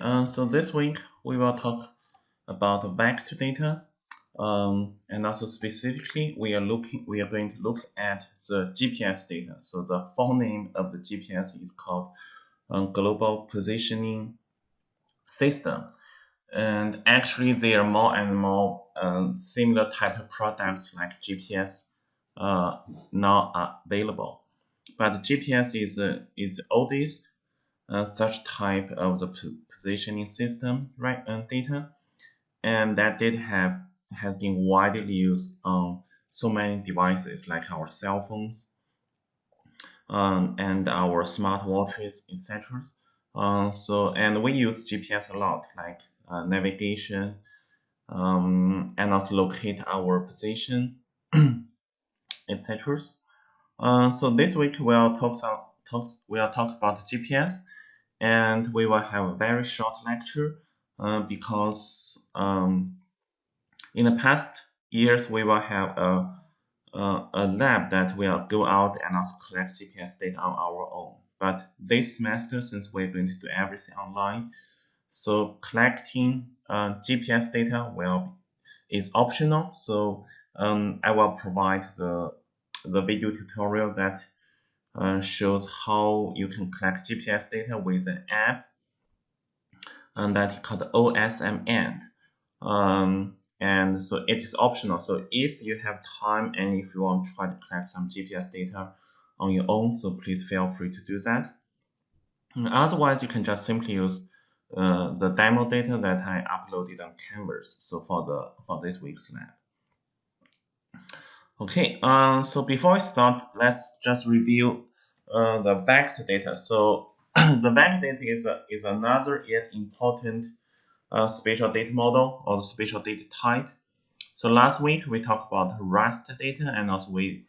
Uh, so this week we will talk about vector data, um, and also specifically we are looking we are going to look at the GPS data. So the full name of the GPS is called um, Global Positioning System, and actually there are more and more um, similar type of products like GPS uh, now available. But GPS is uh, is the oldest uh, such type of the positioning system right uh, data. And that data have has been widely used on so many devices like our cell phones um, and our smart watches etc uh, so and we use GPS a lot like uh, navigation um, and also locate our position etc uh, so this week we'll talk, some, talk we'll talk about GPS and we will have a very short lecture uh, because um, in the past years we will have a, a, a, lab that will go out and also collect GPS data on our own. But this semester, since we're going to do everything online, so collecting uh, GPS data will is optional. So um, I will provide the the video tutorial that uh, shows how you can collect GPS data with an app and that called OsmAnd. Um, and so it is optional. So if you have time and if you want to try to collect some GPS data on your own, so please feel free to do that. And otherwise, you can just simply use uh, the demo data that I uploaded on Canvas. So for the for this week's lab. Okay, um, so before I start, let's just review uh, the vector data. So the vector data is, a, is another yet important uh, spatial data model or spatial data type. So last week we talked about raster data and also we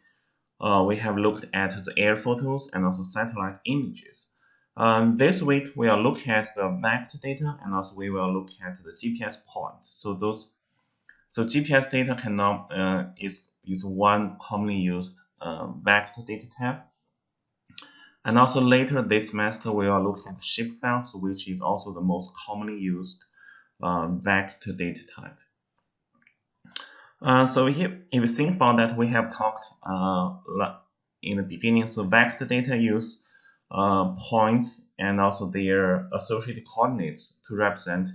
uh, we have looked at the air photos and also satellite images. Um, this week we will look at the vector data and also we will look at the GPS point. So those so GPS data cannot uh, is is one commonly used uh, vector data type. And also later this semester, we are looking at shapefiles, which is also the most commonly used uh, vector data type. Uh, so here, if you think about that, we have talked uh, in the beginning. So vector data use uh, points and also their associated coordinates to represent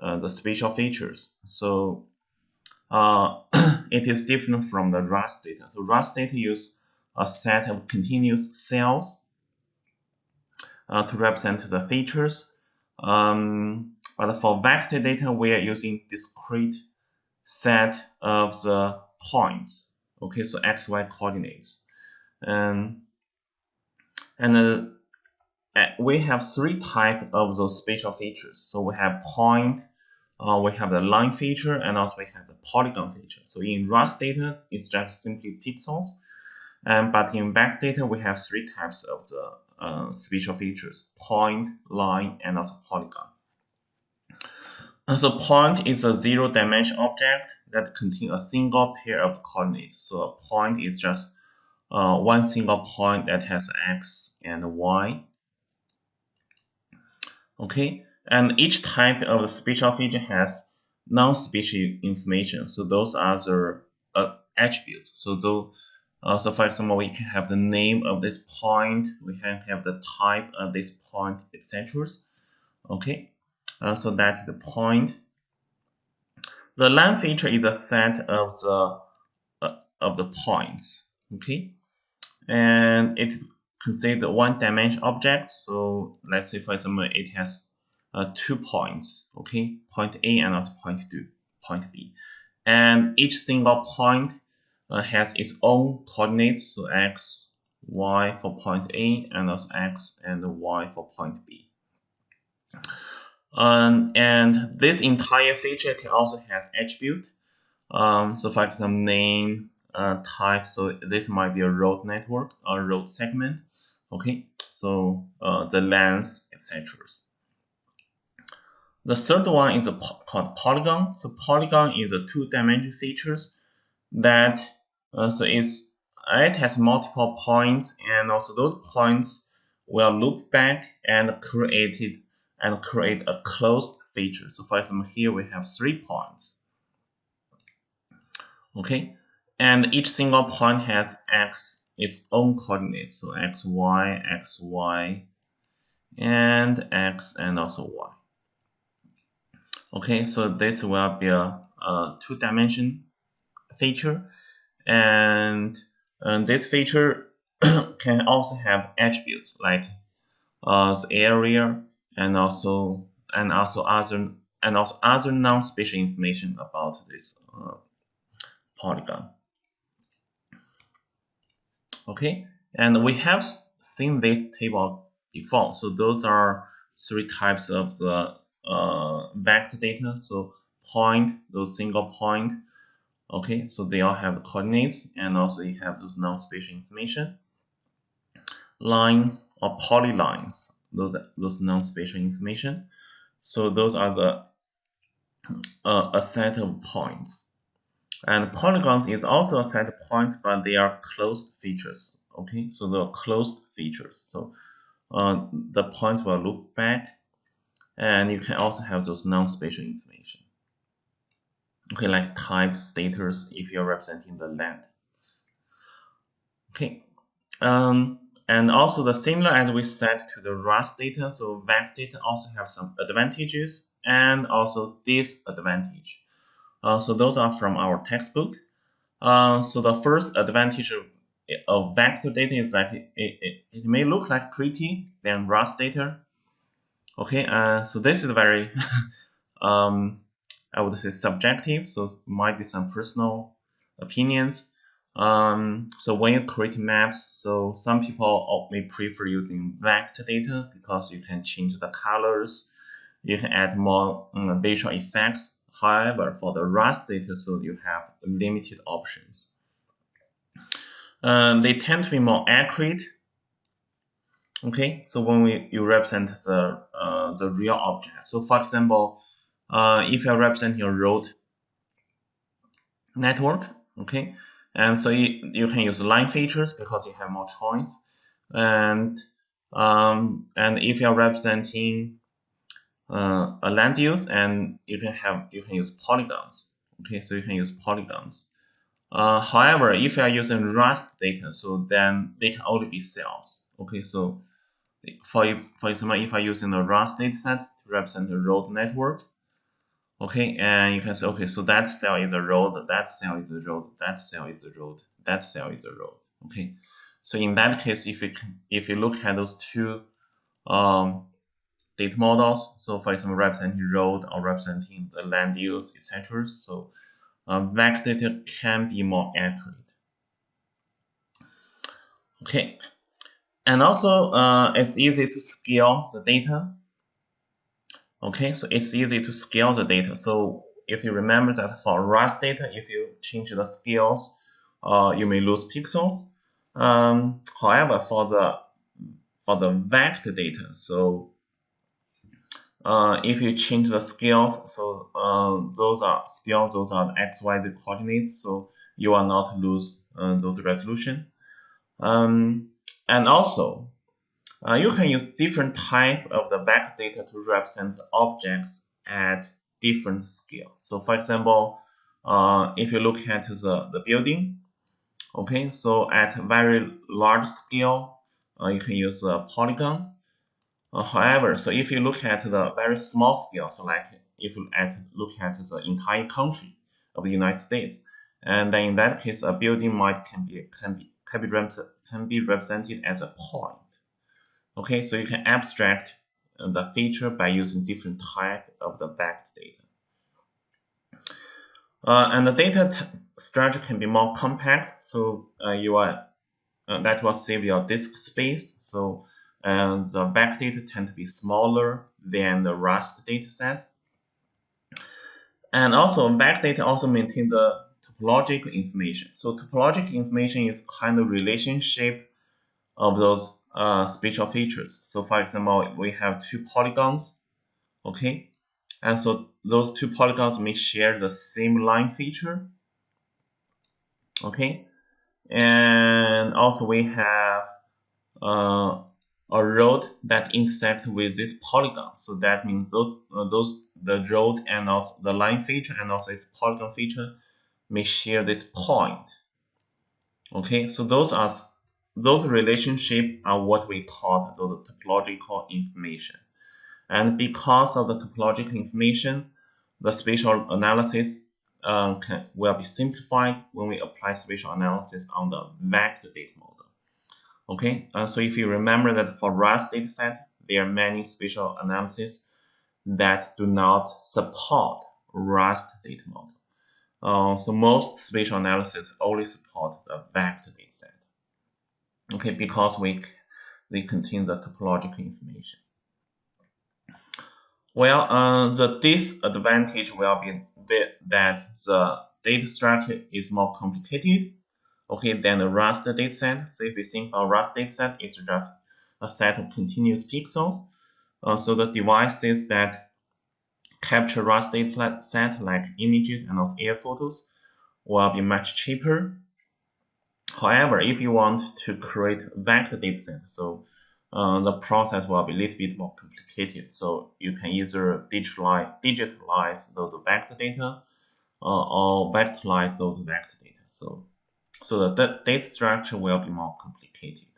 uh, the spatial features. So uh, it is different from the raster data. So raster data use a set of continuous cells uh, to represent the features. Um, but for vector data, we are using discrete set of the points. Okay, so x, y coordinates. And, and uh, we have three type of those spatial features. So we have point, uh, we have the line feature, and also we have the polygon feature. So in raster data, it's just simply pixels. And but in vector data, we have three types of the uh, spatial features, point, line, and also polygon. And so point is a zero-dimension object that contains a single pair of coordinates. So a point is just uh, one single point that has x and y. Okay, and each type of spatial feature has non-spatial information. So those are the uh, attributes. So though uh, so for example, we can have the name of this point, we can have the type of this point, etc. Okay, uh, so that's the point. The line feature is a set of the uh, of the points. Okay, and it considered one dimension object. So let's say for example, it has uh, two points. Okay, point A and also point B, and each single point has its own coordinates, so x, y for point A, and also x and y for point B. Um, and this entire feature can also has attribute. Um, so for example, name, uh, type, so this might be a road network, a road segment. Okay, so uh, the length, etc. The third one is a po called polygon. So polygon is a two-dimensional features that uh, so it's it has multiple points and also those points will loop back and created and create a closed feature. So for example, here we have three points. Okay, and each single point has x its own coordinates. So x, y, x, y, and x, and also y. Okay, so this will be a, a two-dimension feature, and, and this feature can also have attributes like uh, the area and also and also other and also other non-spatial information about this uh, polygon. Okay, and we have seen this table before. So those are three types of the uh, vector data. So point, those single point. Okay, so they all have coordinates, and also you have those non-spatial information. Lines or polylines, those are those non-spatial information. So those are the uh, a set of points. And polygons is also a set of points, but they are closed features. Okay, so the closed features. So uh, the points will look back, and you can also have those non-spatial information. Okay, like type, status, if you're representing the land. Okay, um, and also the similar as we said to the raster data, so vec data also have some advantages and also disadvantage. Uh, so those are from our textbook. Uh, so the first advantage of, of vector data is that it, it, it may look like pretty than raster data. Okay, uh, so this is very, um, I would say subjective, so might be some personal opinions. Um, so when you create maps, so some people may prefer using vector data because you can change the colors, you can add more um, visual effects. However, for the raster data, so you have limited options. Um, they tend to be more accurate. Okay, so when we you represent the uh, the real object. So for example, uh, if you're representing a road network, okay, and so you, you can use line features because you have more choice. And um, and if you're representing uh, a land use, and you can have you can use polygons. Okay, so you can use polygons. Uh, however, if you are using raster data, so then they can only be cells. Okay, so for for example, if I'm using the raster dataset to represent the road network, Okay, and you can say, okay, so that cell is a road, that cell is a road, that cell is a road, that cell is a road. Okay, so in that case, if you if you look at those two um, data models, so for example, representing road or representing the land use, etc. So vector data can be more accurate. Okay, and also uh, it's easy to scale the data Okay, so it's easy to scale the data. So if you remember that for raster data, if you change the scales, uh, you may lose pixels. Um, however, for the for the vector data, so uh, if you change the scales, so uh, those are still those are x, y, z coordinates, so you will not lose uh, those resolution. Um, and also, uh, you can use different type of the vector data to represent objects at different scale. So for example, uh, if you look at the, the building, okay, so at very large scale, uh, you can use a polygon. Uh, however, so if you look at the very small scale, so like if you at, look at the entire country of the United States, and then in that case, a building might can be can be can be, can be represented as a point. Okay, so you can abstract uh, the feature by using different type of the vector data. Uh, and the data structure can be more compact, so uh, you are uh, that will save your disk space. So and the back data tend to be smaller than the raster data set. And also back data also maintain the topological information. So topological information is kind of relationship of those uh, spatial features. So for example, we have two polygons, okay? And so those two polygons may share the same line feature, okay? And also we have uh, a road that intersect with this polygon. So that means those uh, those the road and also the line feature and also its polygon feature may share this point. Okay, so those are those relationship are what we call the topological information. And because of the topological information, the spatial analysis uh, can, will be simplified when we apply spatial analysis on the vector data model. Okay, uh, so if you remember that for RAS dataset, there are many spatial analysis that do not support RAS data model. Uh, so most spatial analysis only support the vector dataset. Okay, because we they contain the topological information. Well, uh, the disadvantage will be that the data structure is more complicated, okay, than the raster dataset. So if you think about raster dataset, it's just a set of continuous pixels. Uh, so the devices that capture raster dataset, like images and also air photos, will be much cheaper. However, if you want to create vector dataset, so uh, the process will be a little bit more complicated. So you can either digitalize, digitalize those vector data uh, or vectorize those vector data. So, so the data structure will be more complicated.